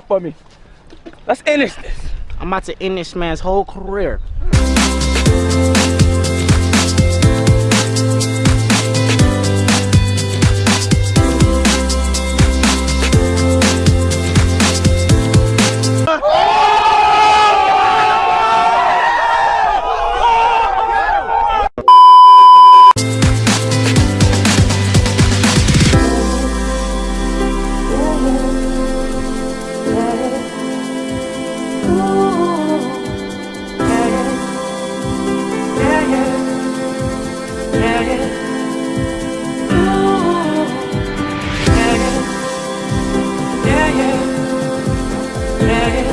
for me. Let's end this. I'm about to end this man's whole career. Thank